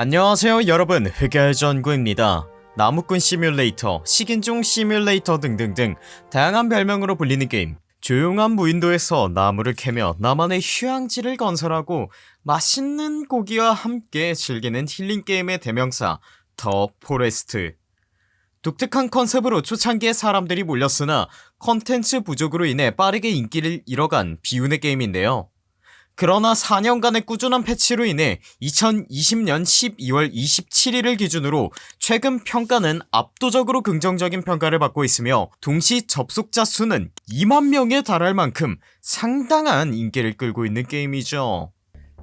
안녕하세요 여러분. 흑열전구입니다. 나무꾼 시뮬레이터, 식인종 시뮬레이터 등등등 다양한 별명으로 불리는 게임. 조용한 무인도에서 나무를 캐며 나만의 휴양지를 건설하고 맛있는 고기와 함께 즐기는 힐링 게임의 대명사 더 포레스트. 독특한 컨셉으로 초창기에 사람들이 몰렸으나 컨텐츠 부족으로 인해 빠르게 인기를 잃어간 비운의 게임인데요 그러나 4년간의 꾸준한 패치로 인해 2020년 12월 27일을 기준으로 최근 평가는 압도적으로 긍정적인 평가를 받고 있으며 동시 접속자 수는 2만명에 달할 만큼 상당한 인기를 끌고 있는 게임이죠.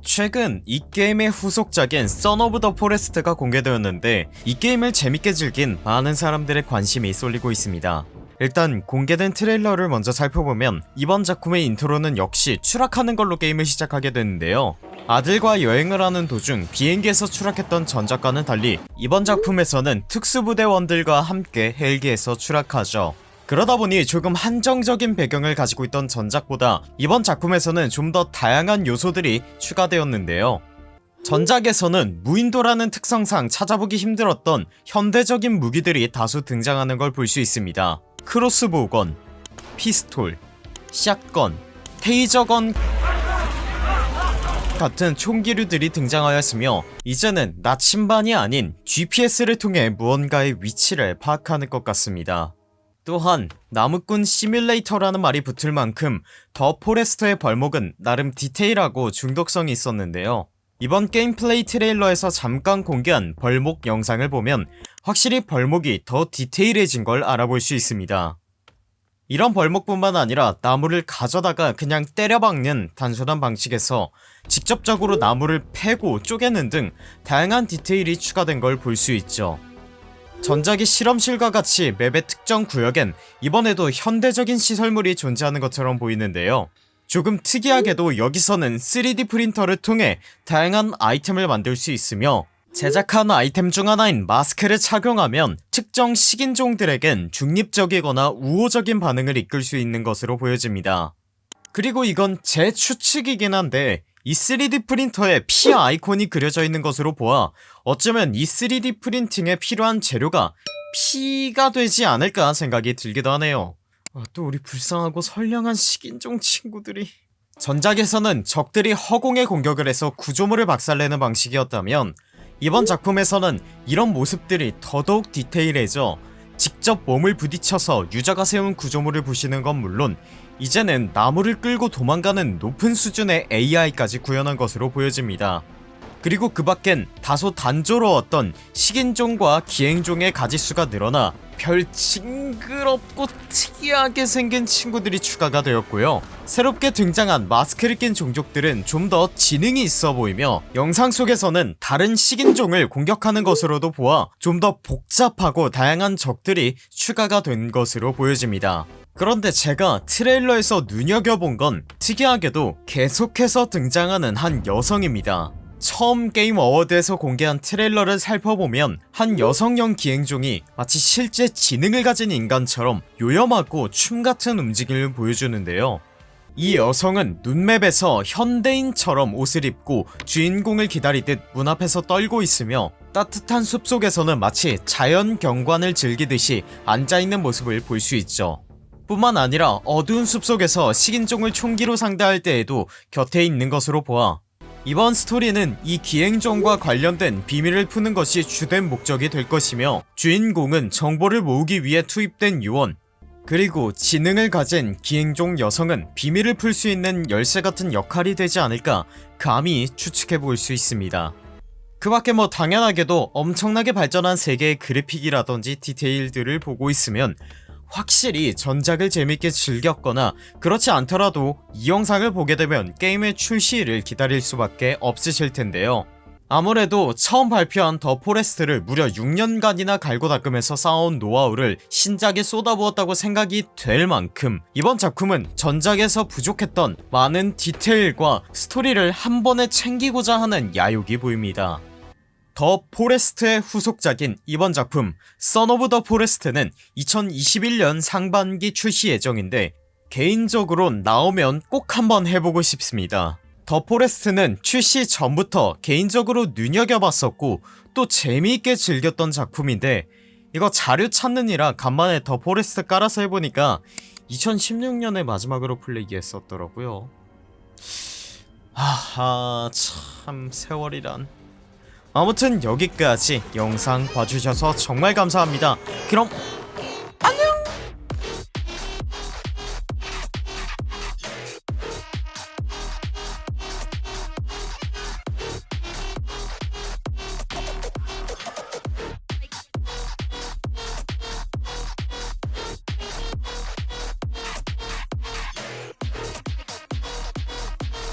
최근 이 게임의 후속작인 선 오브 더 포레스트가 공개되었는데 이 게임을 재밌게 즐긴 많은 사람들의 관심이 쏠리고 있습니다 일단 공개된 트레일러를 먼저 살펴보면 이번 작품의 인트로는 역시 추락하는 걸로 게임을 시작하게 되는데요. 아들과 여행을 하는 도중 비행기에서 추락했던 전작과는 달리 이번 작품에서는 특수부대원들과 함께 헬기에서 추락하죠. 그러다보니 조금 한정적인 배경을 가지고 있던 전작보다 이번 작품에서는 좀 더 다양한 요소들이 추가되었는데요. 전작에서는 무인도라는 특성상 찾아보기 힘들었던 현대적인 무기들이 다수 등장하는 걸 볼 수 있습니다 크로스보우건, 피스톨, 샷건, 테이저건 같은 총기류들이 등장하였으며 이제는 나침반이 아닌 GPS를 통해 무언가의 위치를 파악하는 것 같습니다. 또한 나무꾼 시뮬레이터라는 말이 붙을 만큼 더 포레스트의 벌목은 나름 디테일하고 중독성이 있었는데요 이번 게임 플레이 트레일러에서 잠깐 공개한 벌목 영상을 보면 확실히 벌목이 더 디테일해진 걸 알아볼 수 있습니다. 이런 벌목뿐만 아니라 나무를 가져다가 그냥 때려박는 단순한 방식에서 직접적으로 나무를 패고 쪼개는 등 다양한 디테일이 추가된 걸 볼 수 있죠. 전작의 실험실과 같이 맵의 특정 구역엔 이번에도 현대적인 시설물이 존재하는 것처럼 보이는데요 조금 특이하게도 여기서는 3D 프린터를 통해 다양한 아이템을 만들 수 있으며 제작한 아이템 중 하나인 마스크를 착용하면 특정 식인종들에겐 중립적이거나 우호적인 반응을 이끌 수 있는 것으로 보여집니다. 그리고 이건 제 추측이긴 한데 이 3D 프린터에 피 아이콘이 그려져 있는 것으로 보아 어쩌면 이 3D 프린팅에 필요한 재료가 피가 되지 않을까 생각이 들기도 하네요 아, 또 우리 불쌍하고 선량한 식인종 친구들이. 전작에서는 적들이 허공에 공격을 해서 구조물을 박살내는 방식이었다면 이번 작품에서는 이런 모습들이 더더욱 디테일해져 직접 몸을 부딪혀서 유저가 세운 구조물을 부시는 건 물론 이제는 나무를 끌고 도망가는 높은 수준의 AI까지 구현한 것으로 보여집니다. 그리고 그 밖엔 다소 단조로웠던 식인종과 기행종의 가지수가 늘어나 별 징그럽고 특이하게 생긴 친구들이 추가가 되었고요. 새롭게 등장한 마스크를 낀 종족들은 좀 더 지능이 있어 보이며 영상 속에서는 다른 식인종을 공격하는 것으로도 보아 좀 더 복잡하고 다양한 적들이 추가가 된 것으로 보여집니다. 그런데 제가 트레일러에서 눈여겨본 건 특이하게도 계속해서 등장하는 한 여성입니다 처음 게임 어워드에서 공개한 트레일러를 살펴보면 한 여성형 기형종이 마치 실제 지능을 가진 인간처럼 요염하고 춤같은 움직임을 보여주는데요. 이 여성은 눈맵에서 현대인처럼 옷을 입고 주인공을 기다리듯 문 앞에서 떨고 있으며 따뜻한 숲속에서는 마치 자연 경관을 즐기듯이 앉아있는 모습을 볼 수 있죠. 뿐만 아니라 어두운 숲속에서 식인종을 총기로 상대할 때에도 곁에 있는 것으로 보아 이번 스토리는 이 기행종과 관련된 비밀을 푸는 것이 주된 목적이 될 것이며 주인공은 정보를 모으기 위해 투입된 요원 그리고 지능을 가진 기행종 여성은 비밀을 풀 수 있는 열쇠 같은 역할이 되지 않을까 감히 추측해볼 수 있습니다. 그 밖에 뭐 당연하게도 엄청나게 발전한 세계의 그래픽이라던지 디테일들을 보고 있으면 확실히 전작을 재밌게 즐겼거나 그렇지 않더라도 이 영상을 보게 되면 게임의 출시일을 기다릴 수밖에 없으실 텐데요. 아무래도 처음 발표한 더 포레스트를 무려 6년간이나 갈고 닦으면서 쌓아온 노하우를 신작에 쏟아부었다고 생각이 될 만큼 이번 작품은 전작에서 부족했던 많은 디테일과 스토리를 한 번에 챙기고자 하는 야욕이 보입니다 더 포레스트의 후속작인 이번 작품 선 오브 더 포레스트는 2021년 상반기 출시 예정인데 개인적으론 나오면 꼭 한번 해보고 싶습니다. 더 포레스트는 출시 전부터 개인적으로 눈여겨봤었고 또 재미있게 즐겼던 작품인데 이거 자료 찾느라 간만에 더 포레스트 깔아서 해보니까 2016년에 마지막으로 플레이했었더라고요. 하하 참 세월이란 아무튼 여기까지 영상 봐주셔서 정말 감사합니다. 그럼